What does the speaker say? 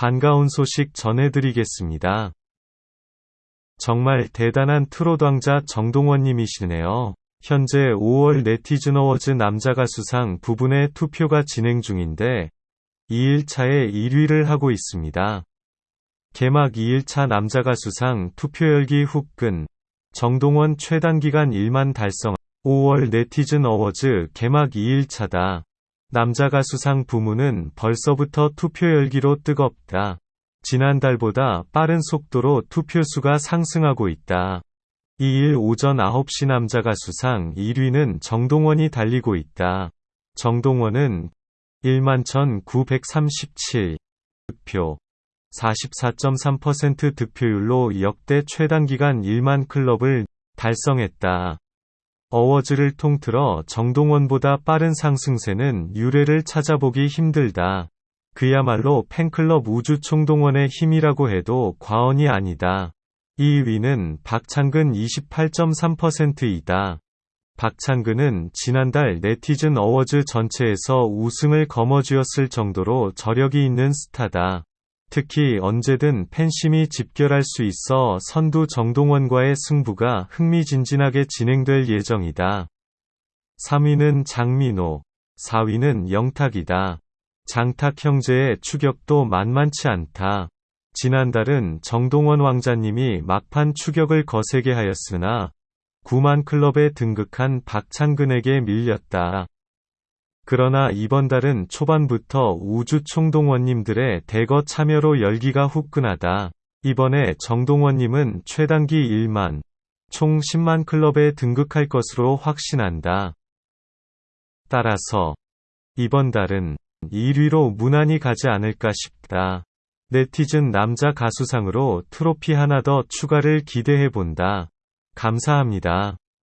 반가운 소식 전해드리겠습니다. 정말 대단한 트롯 왕자 정동원님이시네요. 현재 5월 네티즌 어워즈 남자 가수상 부분의 투표가 진행 중인데 2일차에 1위를 하고 있습니다. 개막 2일차 남자 가수상 투표 열기 후끈 정동원 최단기간 1만 달성 5월 네티즌 어워즈 개막 2일차다. 남자 가수상 부문은 벌써부터 투표 열기로 뜨겁다. 지난달보다 빠른 속도로 투표수가 상승하고 있다. 2일 오전 9시 남자 가수상 1위는 정동원이 달리고 있다. 정동원은 11,937 득표 44.3% 득표율로 역대 최단기간 1만 클럽을 달성했다. 어워즈를 통틀어 정동원보다 빠른 상승세는 유례를 찾아보기 힘들다. 그야말로 팬클럽 우주 총동원의 힘이라고 해도 과언이 아니다. 2위는 박창근 28.3%이다. 박창근은 지난달 네티즌 어워즈 전체에서 우승을 거머쥐었을 정도로 저력이 있는 스타다. 특히 언제든 팬심이 집결할 수 있어 선두 정동원과의 승부가 흥미진진하게 진행될 예정이다. 3위는 장민호, 4위는 영탁이다. 장탁 형제의 추격도 만만치 않다. 지난달은 정동원 왕자님이 막판 추격을 거세게 하였으나 9만 클럽에 등극한 박창근에게 밀렸다. 그러나 이번 달은 초반부터 우주 총동원님들의 대거 참여로 열기가 후끈하다. 이번에 정동원님은 최단기 1만, 총 10만 클럽에 등극할 것으로 확신한다. 따라서 이번 달은 1위로 무난히 가지 않을까 싶다. 네티즌 남자 가수상으로 트로피 하나 더 추가를 기대해본다. 감사합니다.